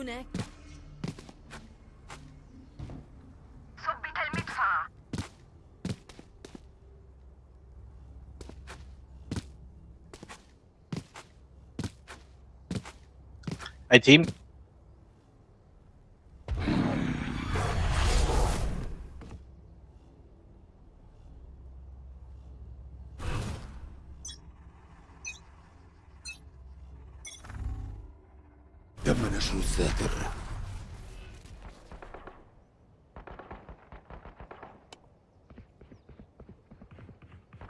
هناك ثبت المدفع اي تيم تم نشر الساتر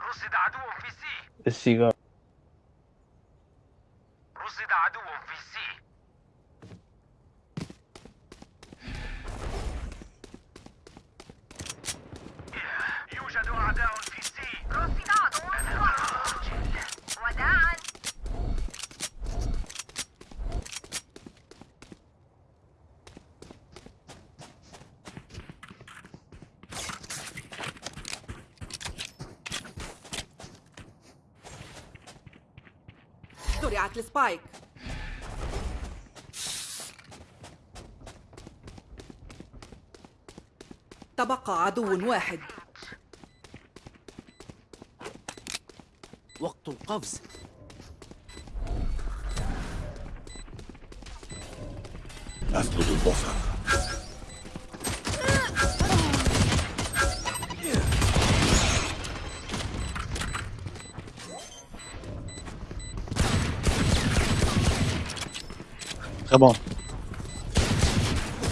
رصد عدو في سي السيجار رصد عدو في سي يوجد أعداء في سي رصد عدو في وداعا زرعت السبايك. تبقى عدو واحد. وقت القفز. أسلب البصر.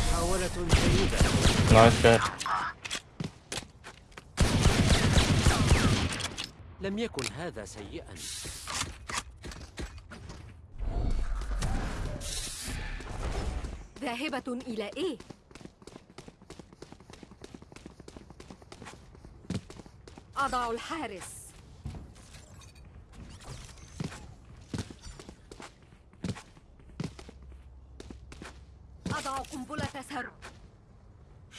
محاولة جيدة نايس جاي لم يكن هذا سيئا. ذاهبة إلى إيه؟ أضع الحارس أضع قنبلة سر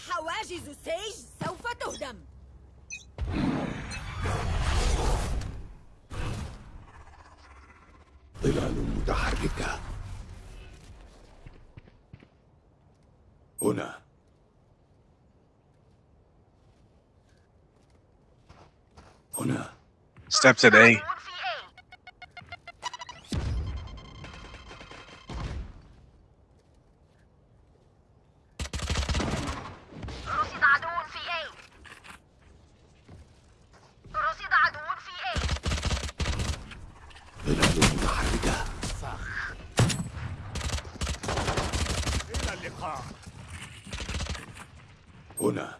حواجز السيج سوف تهدم ظلال متحركة هنا هنا ستيبس at A عدو في A رصد عدو في A رصد عدو في A ظلال متحركة إلى اللقاء هنا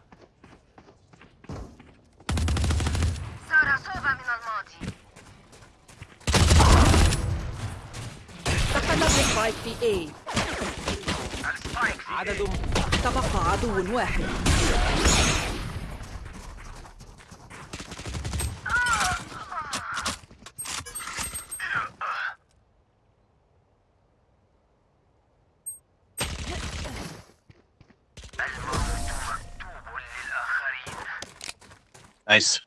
صار صوبة من الماضي سقطت السبايك في إيه عدد تبقى عدو واحد. مكتوب للآخرين نايس.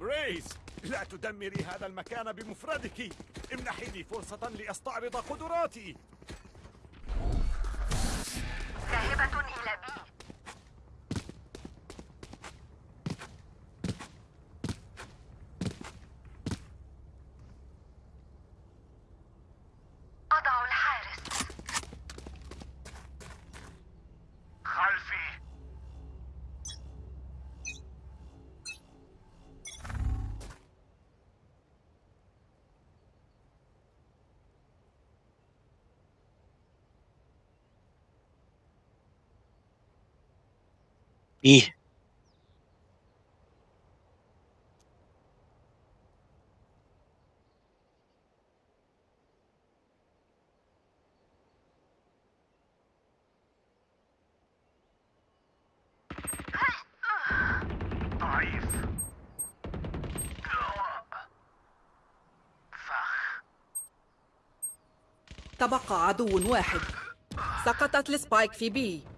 ريس لا تدمري هذا المكان بمفردك. امنحي لي فرصة لأستعرض قدراتي ذاهبة إلى بي أضع الحارس خلفي إيه؟ تبقى عدو واحد. سقطت ال Spike في B.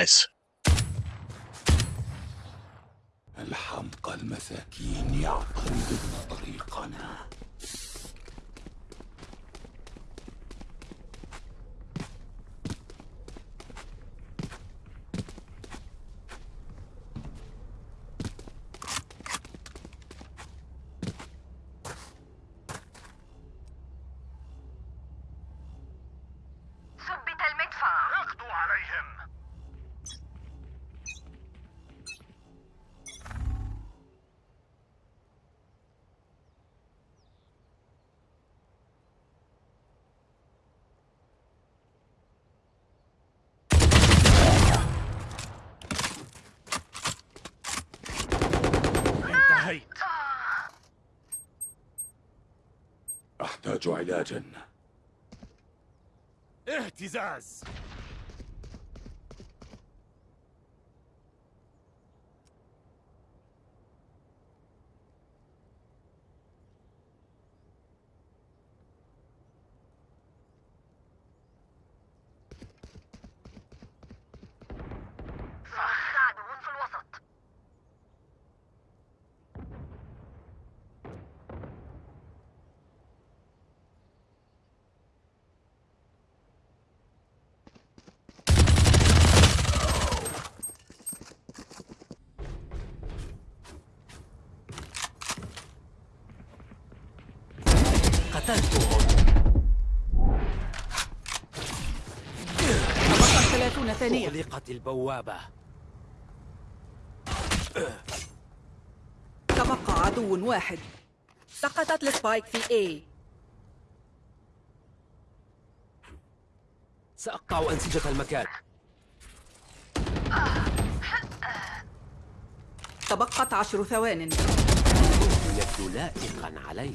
nice الحمقى المساكين يعترضون طريقنا ثبت المدفع اقضوا عليهم انتهيت أحتاج علاجا اهتزاز عدو في الوسط قتلته تبقى 30 ثانية أغلقت البوابة. تبقى عدو واحد. سقطت السبايك في A. سأقطع أنسجة المكان. تبقت عشر ثوان. يبدو لائقا علي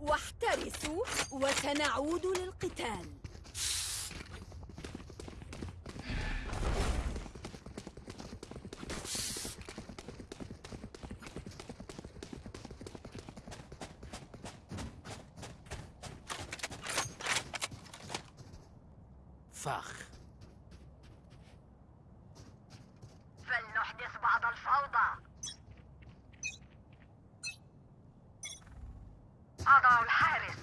واحترسوا وسنعود للقتال فخ فلنحدث بعض الفوضى أضع الحارس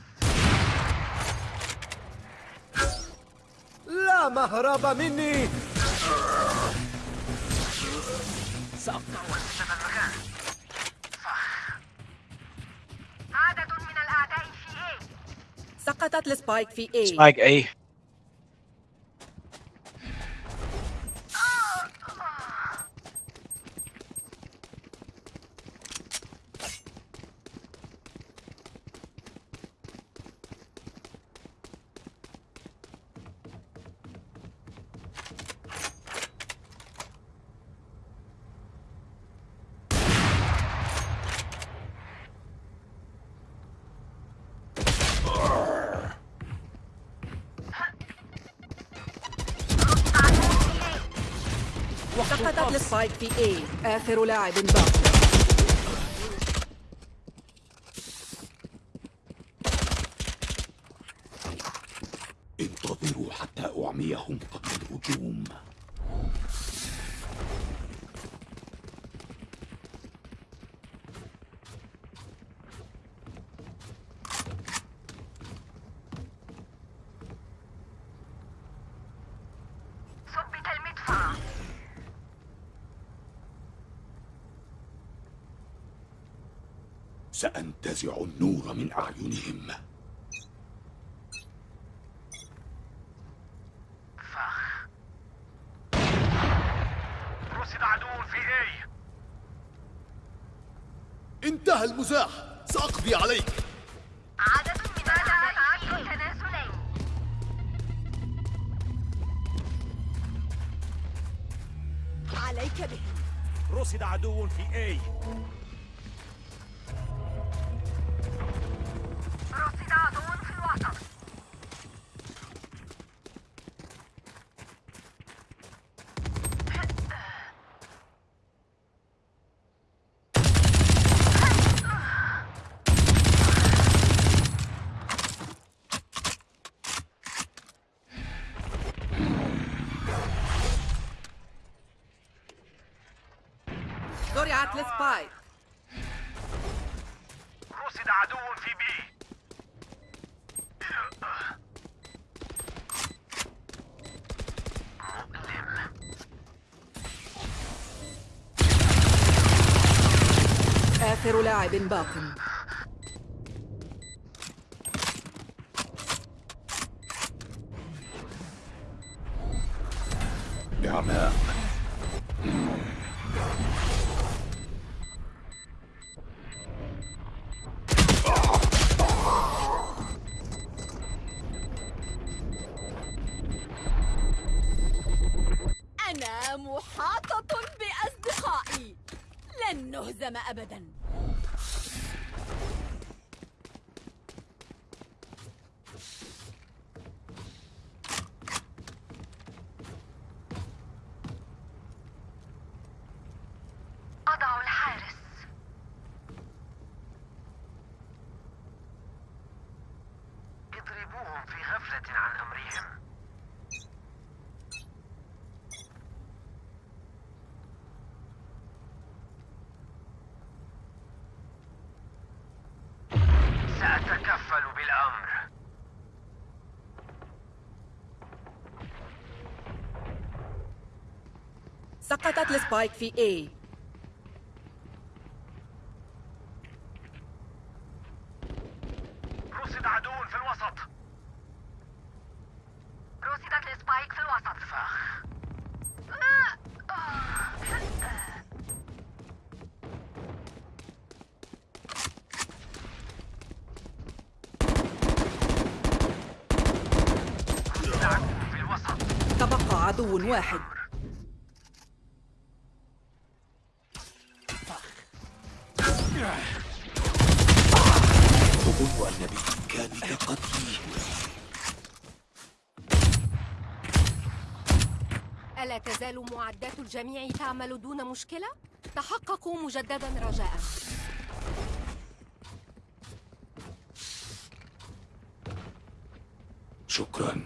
مهرب مني. سأقطع عدد من الأعداء في A. سقطت السبايك في A. سبايك اي سقطت السبايك في A. آخر لاعب باق انتظروا حتى أعميهم قبل الهجوم ثبت المدفع سأنتزع النور من أعينهم. رصد عدو في A. انتهى المزاح. سأقضي عليك. عدد من الأعداء تنازلين عليك به رصد عدو في A رصد عدو في الوسط وقعت السبايك رصد عدو في بي آخر لاعب باق نعماء أنا محاطة بأصدقائي. لن نهزم أبدا. سقطت ال Spike في A. رصد عدو في الوسط. رصدت ال Spike في الوسط. فخ تبقى عدو واحد. أظن أن بإمكانك قتلي ألا تزال معدات الجميع تعمل دون مشكلة؟ تحققوا مجددا رجاء. شكرا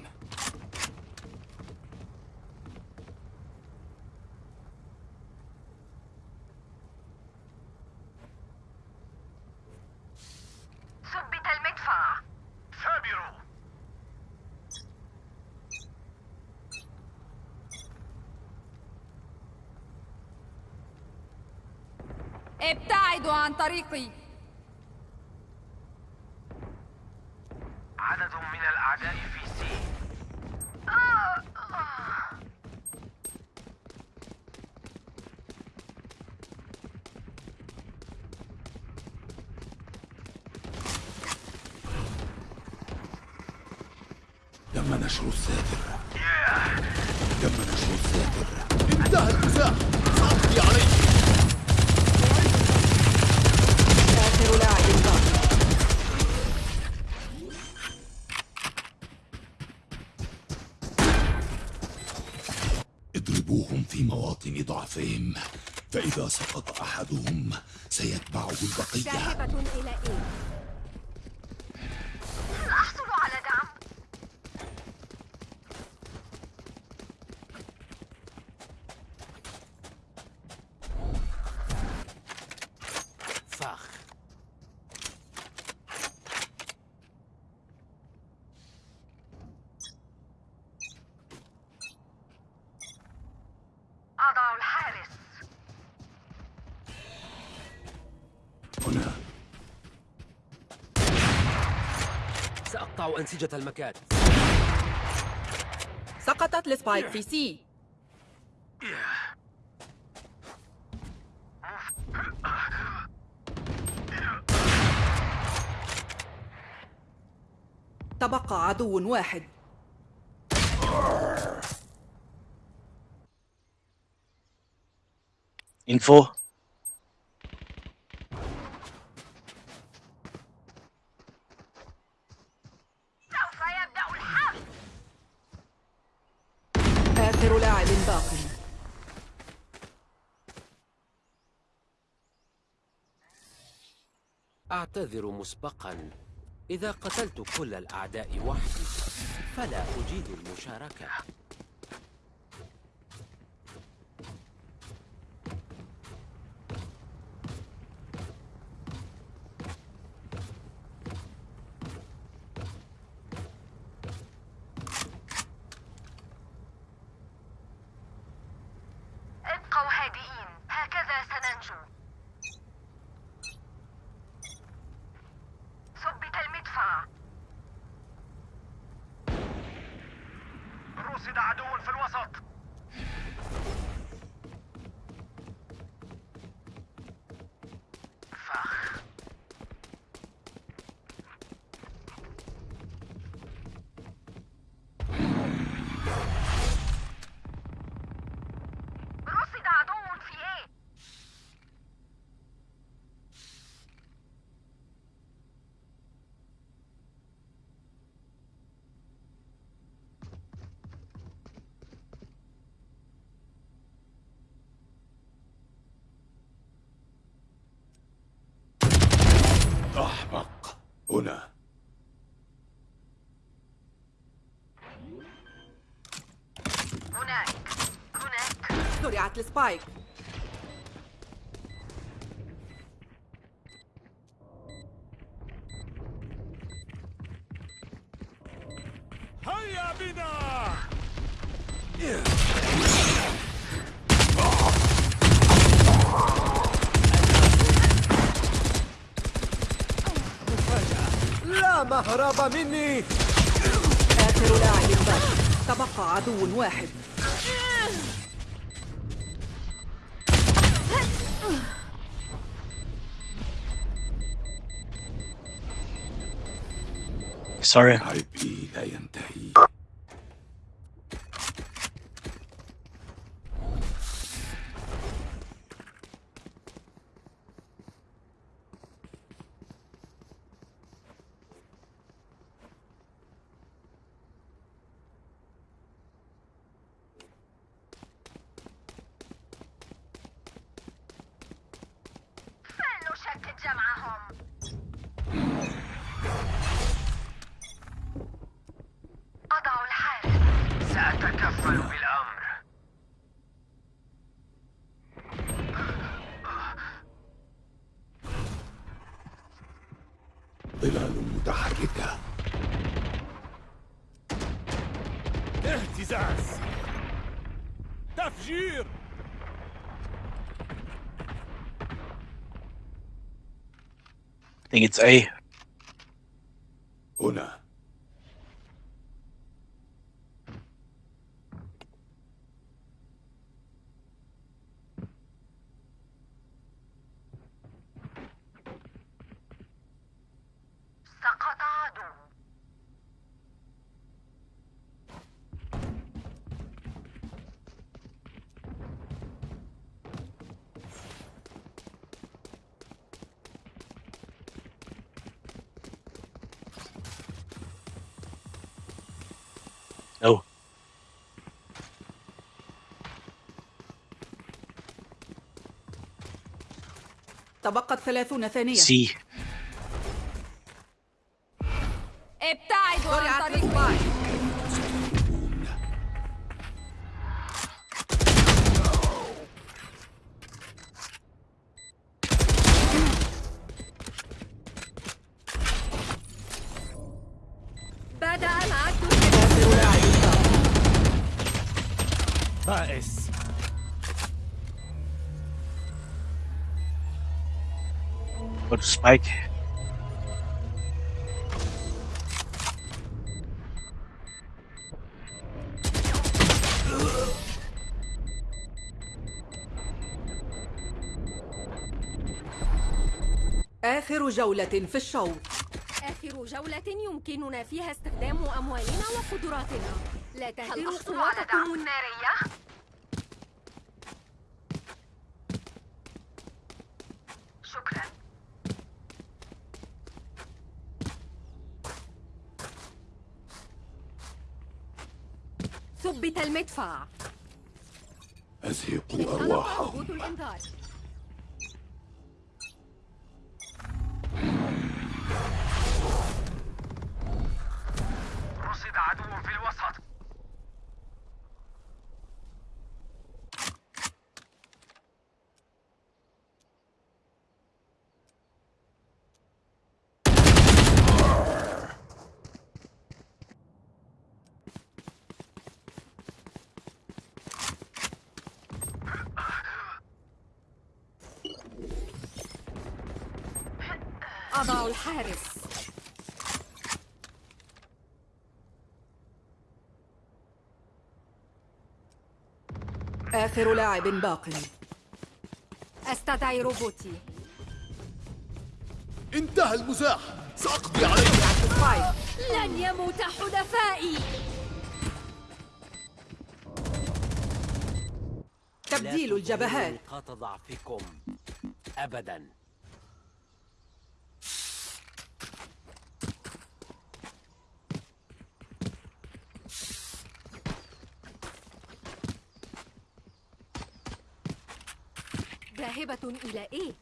ثبت المدفع ثابروا ابتعدوا عن طريقي عدد من الأعداء في سي تم نشر الساتر تم نشر الساتر انتهى المزاح سأقضي عليك آخر لاعب باق اضربوهم في مواطن ضعفهم سقط أحدهم سيتبعه البقية ذاهبة إلى إيه؟ هل أحصل على دعم؟ فخ أضع الحارس هنا أنسجة المكان. سقطت ال spike في C تبقى عدو واحد. Info. سوف يبدأ الحرب آخر لاعب باق أعتذر مسبقا. إذا قتلت كل الأعداء وحدي فلا أجيد المشاركة رصد عدو في الوسط فخ رصد عدو في إيه أحمق هنا. هناك. هناك. زرعت السبايك. مني. آخر لاعب باقي تبقى عدو واحد. Sorry. عيبي thinking it's a تبقت ثلاثون ثانية C. Spike. آخر جولة في الشوط. آخر جولة يمكننا فيها استخدام أموالنا وقدراتنا. لا تهدروا أحصل على ثبت المدفع أزهقوا أرواحهم روبوت الإنذار رصد عدو في الوسط أضع الحارس. آخر لاعب باق. أستدعي روبوتي. انتهى المزاح. سأقضي عليك. سبايك لن يموت حلفائي تبديل الجبهات. نقاط ضعفكم. أبدا. ذاهبة إلى إيه؟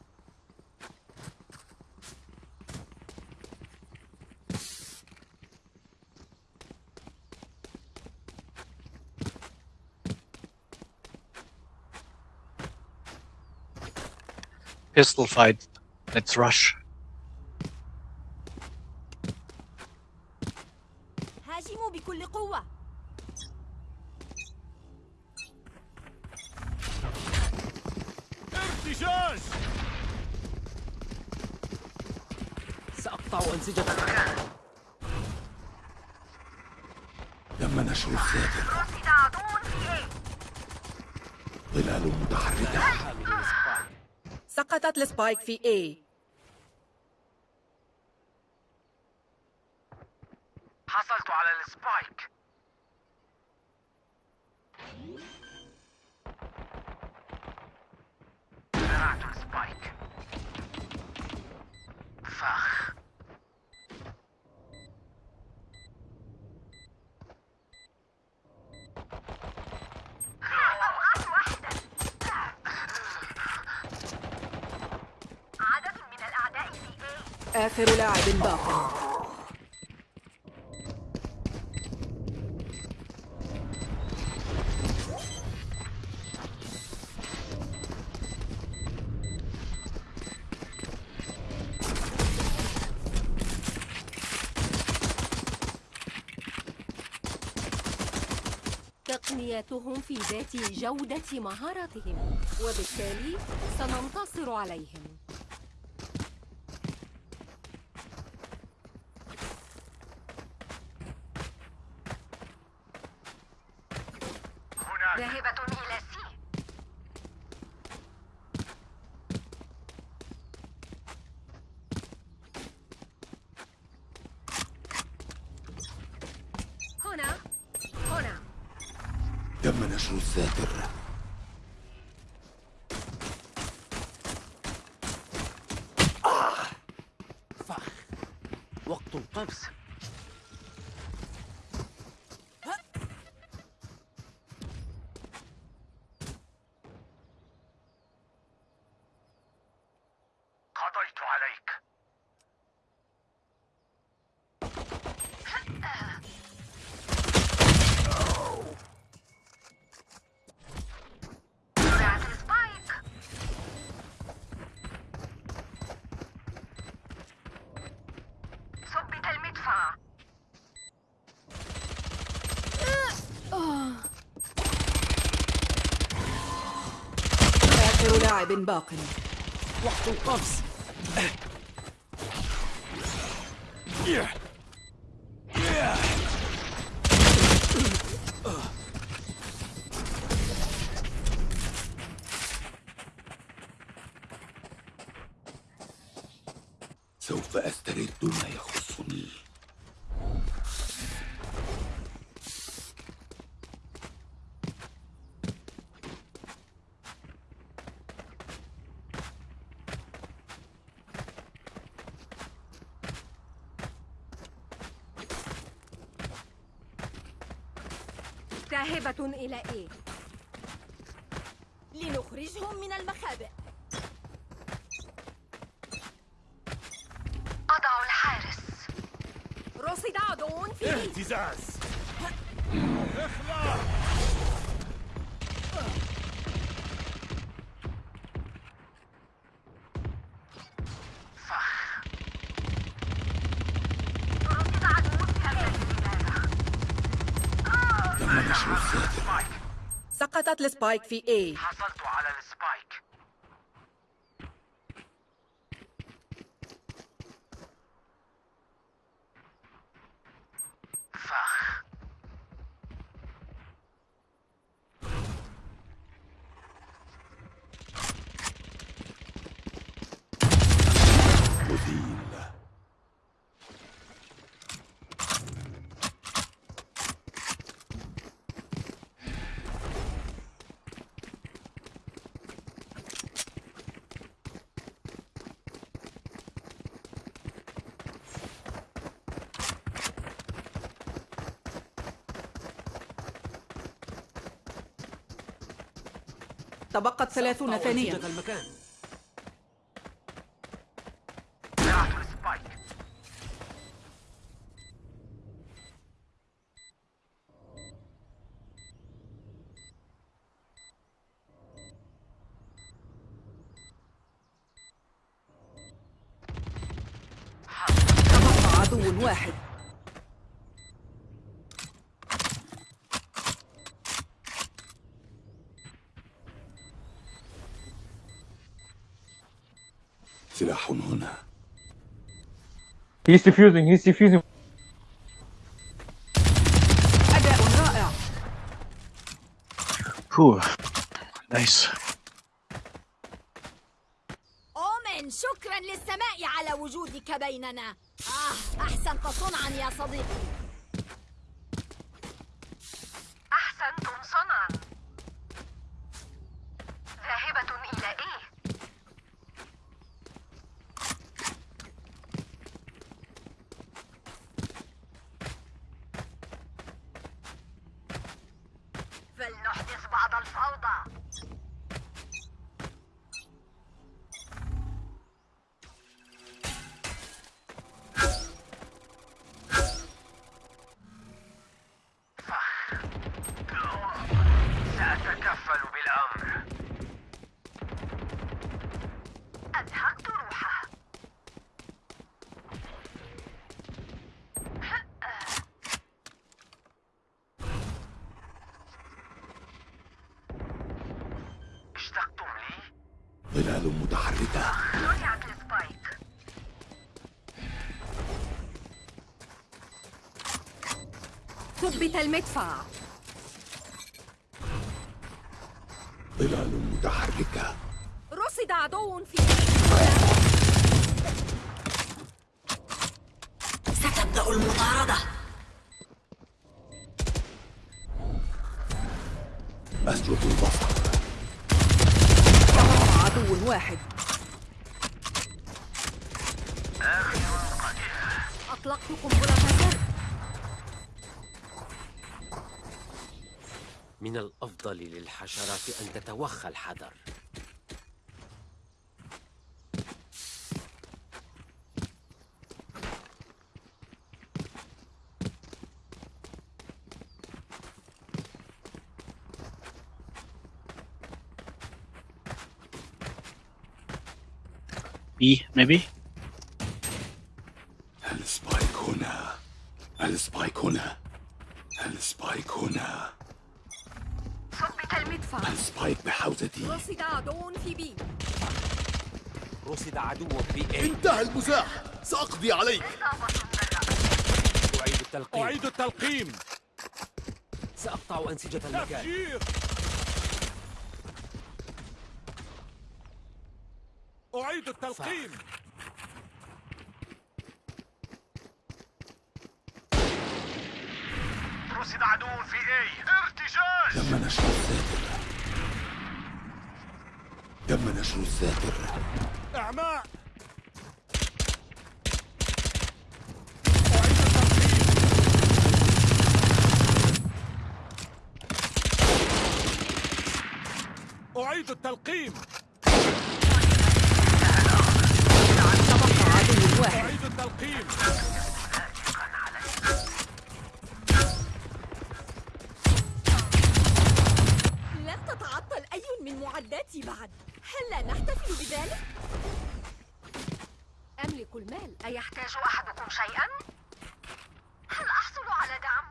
Pistol fight. Let's rush. هاجموا بكل قوة ارتجاج سأقطع أنسجتك تم نشر الساتر رصد عدو في إيه ظلال متحركة حامل ال spike ال spike في A. حصلت على ال spike. زرعت ال spike فخ أوقات واحدة عدد من الأعداء في A آخر لاعب باق. تقنياتهم في ذات جودة مهاراتهم وبالتالي سننتصر عليهم ذاهبة إلى سي هنا هنا تم نشر الساتر فخ وقت القفز قضيت عليك زرعت السبايك ثبت المدفع آخر لاعب باق وقت القفز ذاهبة إلى إيه؟ لنخرجهم من المخابئ. أضع الحارس. رصد عدو في اهتزاز اخلع رصد عدو في هذا الاتجاه تم نشر الساتر سقطت السبايك في A. تبقت ثلاثون ثانية. المكان. He's defusing, he's defusing. Cool. Nice. ثبت المدفع. ظلال متحركة. رصد عدو في ستبدأ المطاردة. أسجد البصر. عدو واحد. أطلقت قنبلة من الأفضل للحشرات أن تتوخى الحذر B, maybe? بحوزتي رصد عدو في بي. رصد عدو في A. انتهى المزاح. سأقضي عليك. أعيد التلقيم. أعيد التلقيم. سأقطع أنسجة المكان. تفجير. أعيد التلقيم. رصد عدو في A ارتجاج تم نشر الذاكرة الذاكرة إعماء! أعيد التلقيم! أعيد التلقيم لن تتعطل أي من معداتي بعد هل لا نحتفل بذلك؟ أملك المال أيحتاج يحتاج أحدكم شيئا؟ هل أحصل على دعم؟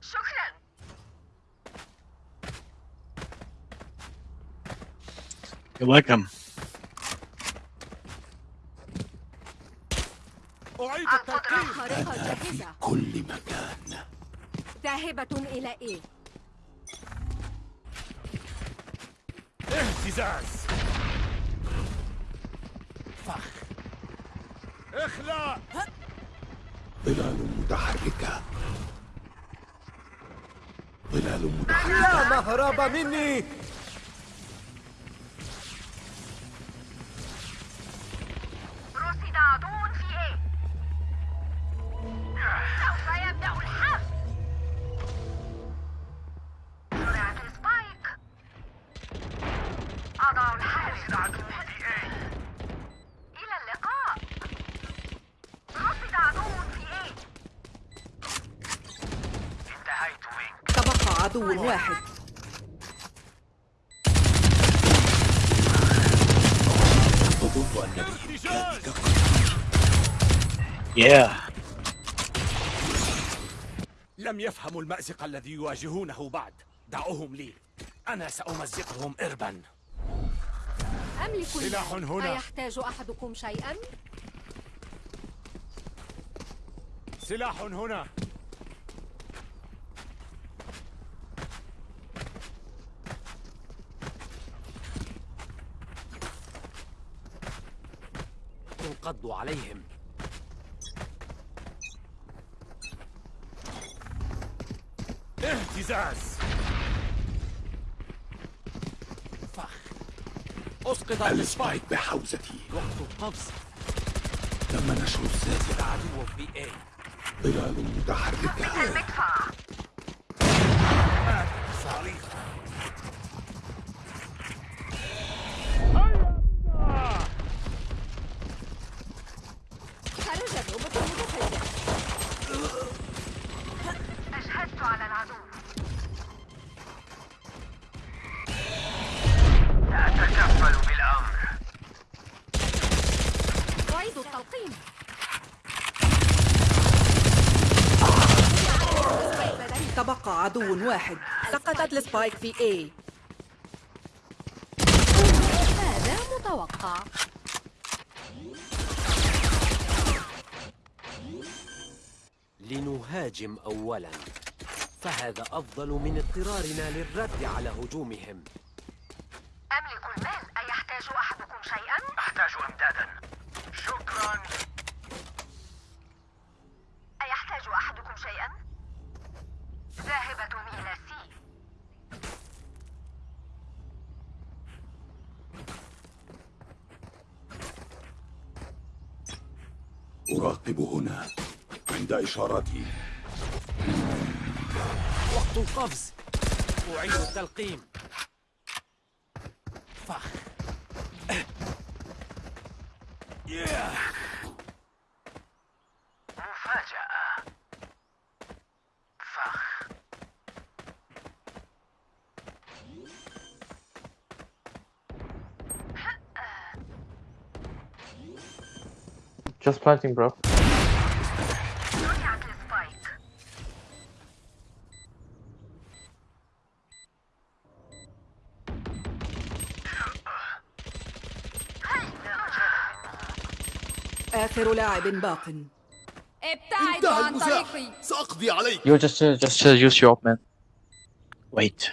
شكرا You're welcome. أعيد خارقة أنا في جاهزة كل مكان. ذاهبة إلى إيه؟ اهتزاز. فخ. اخلع ظلال متحركة. ظلال متحركة. لا مهرب مني. واحد أظن أن بإمكانك Yeah. لم يفهموا المأزق الذي يواجهونه بعد دعوهم لي أنا سأمزقهم إربا أملك سلاح. هنا. أيحتاج أحدكم شيئا؟ سلاح هنا عليهم. اهتزاز. فخ. أسقط السبايك بحوزتي. وقت القفز تم نشر الزاجرة عدو في اي ظلال متحركة. المدفع. واحد. سقطت السبايك في A. هذا متوقع. لنهاجم اولا. فهذا أفضل من اضطرارنا للرد على هجومهم أملك المال أيحتاج أحدكم شيئا؟ أحتاج إمدادا شكرا أيحتاج أحدكم شيئا؟ ذاهبة إلى سي أراقب هنا عند إشارتي. وقت القفز. أعيد التلقيم. فخ. Just planting, bro. رجعت السبايك آخر لاعب باق ابتعدوا انتهى عن المزاح طريقي سأقضي عليك You just uh, just uh, use your op, man. Wait.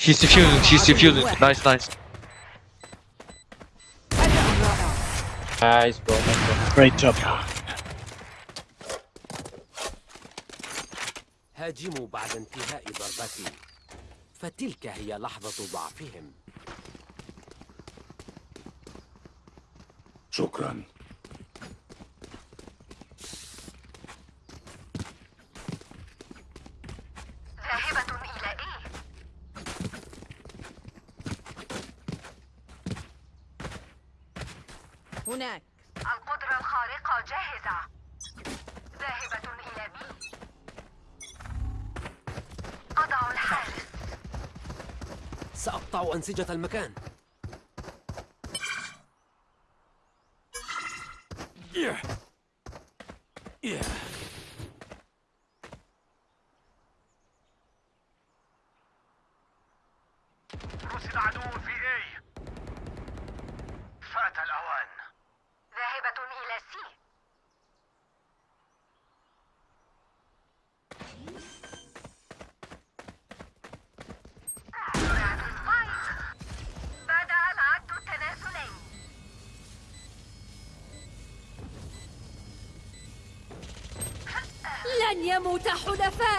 He's defusing. He's defusing. Nice, nice. Nice, bro. Nice, bro. Great job. هاجموا بعد انتهاء ضربتي فتلك هي لحظة ضعفهم شكرا ذاهبة إلى إيه؟ هناك القدرة الخارقة جاهزة ذاهبة إلى بي أضع الحارس سأقطع أنسجة المكان.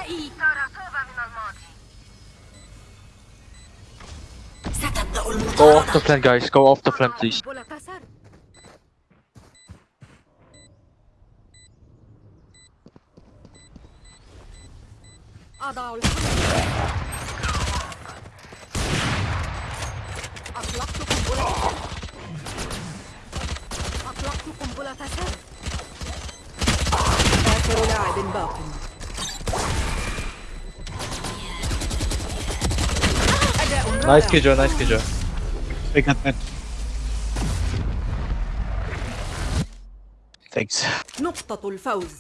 حلفائي ترى صوبة من الماضي Go off the plan, guys. Go off the plan, please. أداء Nice رائع. Kijo, nice Kijo. Big hat mid. Thanks. نقطة الفوز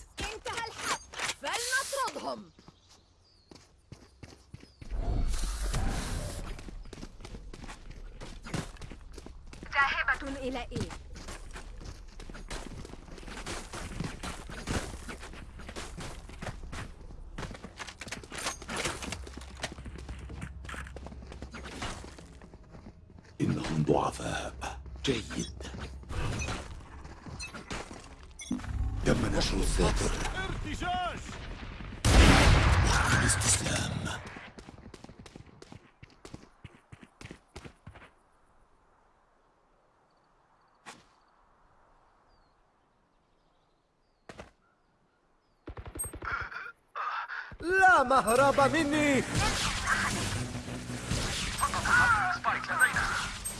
لا مهرب مني.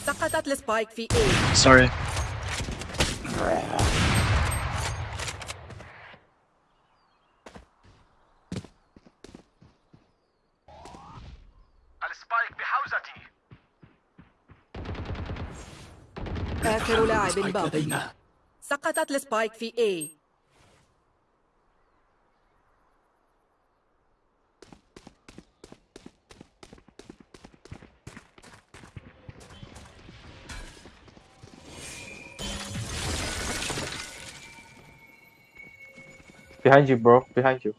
سقطت ال spike في A. Sorry. ال spike بحوزتي. آخر لاعب spike باق لدينا. سقطت ال spike في A. Behind you, bro. Behind you.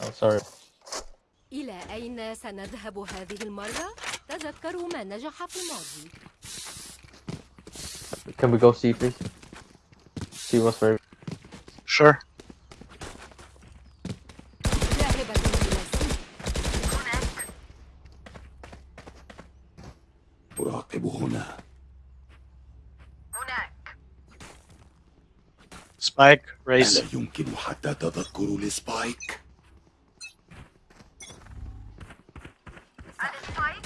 Oh, sorry. إلى أين سنذهب هذه المرة؟ تذكروا ما نجح في الماضي Can we go see, please? See what's very. Sure. Spike, raise. ألا يمكن حتى تذكر السبايك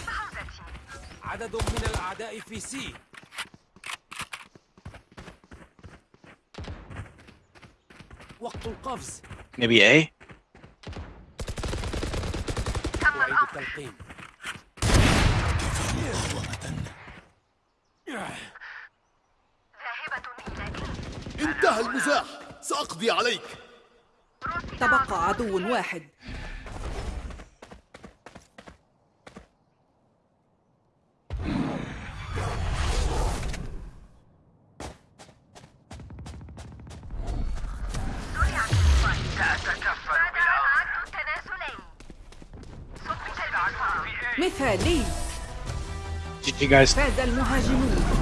بحوزتي عدد من الأعداء في سي وقت القفز Maybe A? تم أعيد الأمر التلقين ذاهبة إلى إيه انتهى المزاح سأقضي عليك. تبقى عدو واحد. مثالي. فاز المهاجمون.